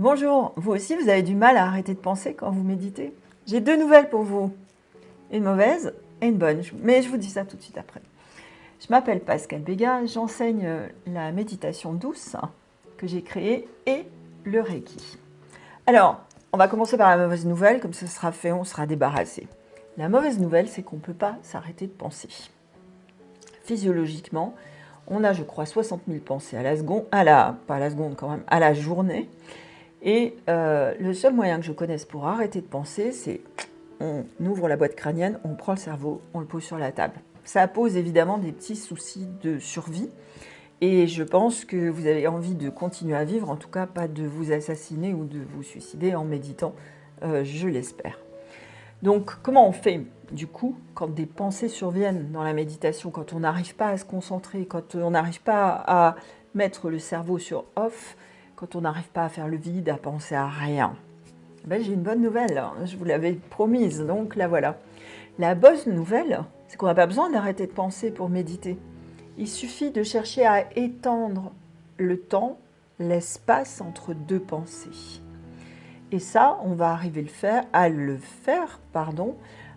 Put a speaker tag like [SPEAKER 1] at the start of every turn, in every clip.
[SPEAKER 1] Bonjour, vous aussi vous avez du mal à arrêter de penser quand vous méditez J'ai deux nouvelles pour vous, une mauvaise et une bonne, mais je vous dis ça tout de suite après. Je m'appelle Pascal Béga, j'enseigne la méditation douce que j'ai créée et le Reiki. Alors, on va commencer par la mauvaise nouvelle, comme ça sera fait, on sera débarrassé. La mauvaise nouvelle, c'est qu'on ne peut pas s'arrêter de penser. Physiologiquement, on a, je crois, 60 000 pensées à la seconde, à la, pas à la seconde quand même, à la journée. Et euh, le seul moyen que je connaisse pour arrêter de penser, c'est on ouvre la boîte crânienne, on prend le cerveau, on le pose sur la table. Ça pose évidemment des petits soucis de survie. Et je pense que vous avez envie de continuer à vivre, en tout cas pas de vous assassiner ou de vous suicider en méditant, euh, je l'espère. Donc comment on fait du coup quand des pensées surviennent dans la méditation, quand on n'arrive pas à se concentrer, quand on n'arrive pas à mettre le cerveau sur off, quand on n'arrive pas à faire le vide, à penser à rien ben, J'ai une bonne nouvelle, hein. je vous l'avais promise, donc la voilà. La bonne nouvelle, c'est qu'on n'a pas besoin d'arrêter de penser pour méditer. Il suffit de chercher à étendre le temps, l'espace entre deux pensées. Et ça, on va arriver le faire, à le faire pardon,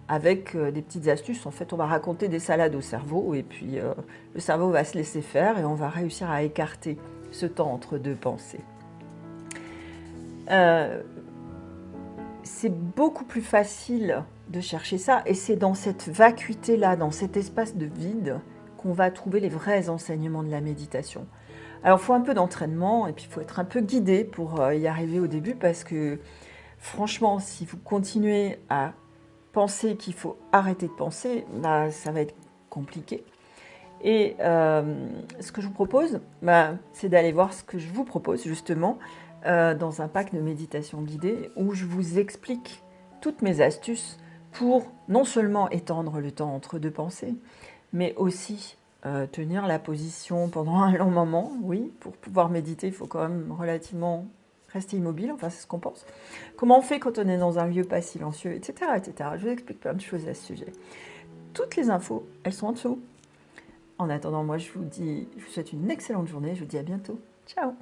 [SPEAKER 1] avec euh, des petites astuces. En fait, on va raconter des salades au cerveau et puis euh, le cerveau va se laisser faire et on va réussir à écarter ce temps entre deux pensées. Euh, c'est beaucoup plus facile de chercher ça et c'est dans cette vacuité-là, dans cet espace de vide qu'on va trouver les vrais enseignements de la méditation. Alors, il faut un peu d'entraînement et puis il faut être un peu guidé pour euh, y arriver au début parce que franchement, si vous continuez à penser qu'il faut arrêter de penser, bah, ça va être compliqué. Et euh, ce que je vous propose, bah, c'est d'aller voir ce que je vous propose justement euh, dans un pack de méditation guidée où je vous explique toutes mes astuces pour non seulement étendre le temps entre deux pensées, mais aussi euh, tenir la position pendant un long moment. Oui, pour pouvoir méditer, il faut quand même relativement rester immobile, enfin c'est ce qu'on pense. Comment on fait quand on est dans un lieu pas silencieux, etc. etc. Je vous explique plein de choses à ce sujet. Toutes les infos, elles sont en dessous. En attendant, moi je vous dis, je vous souhaite une excellente journée, je vous dis à bientôt. Ciao